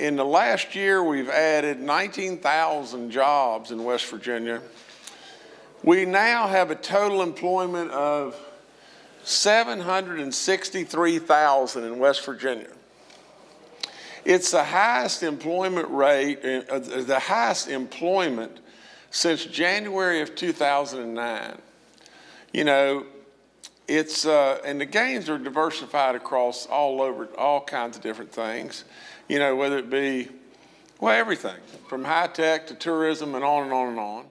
In the last year, we've added 19,000 jobs in West Virginia. We now have a total employment of 763,000 in West Virginia. It's the highest employment rate, uh, the highest employment since January of 2009. You know, it's, uh, and the gains are diversified across all over, all kinds of different things, you know, whether it be, well, everything from high tech to tourism and on and on and on.